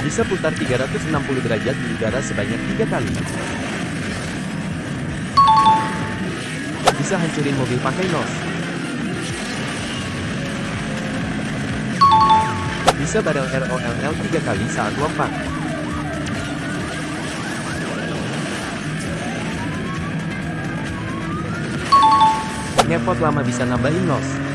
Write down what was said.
Bisa putar 360 derajat di udara sebanyak 3 kali. Bisa hancurin mobil pakai nos. Bisa barel ROLL 3 kali saat lompat. Ngepot lama bisa nambahin nos.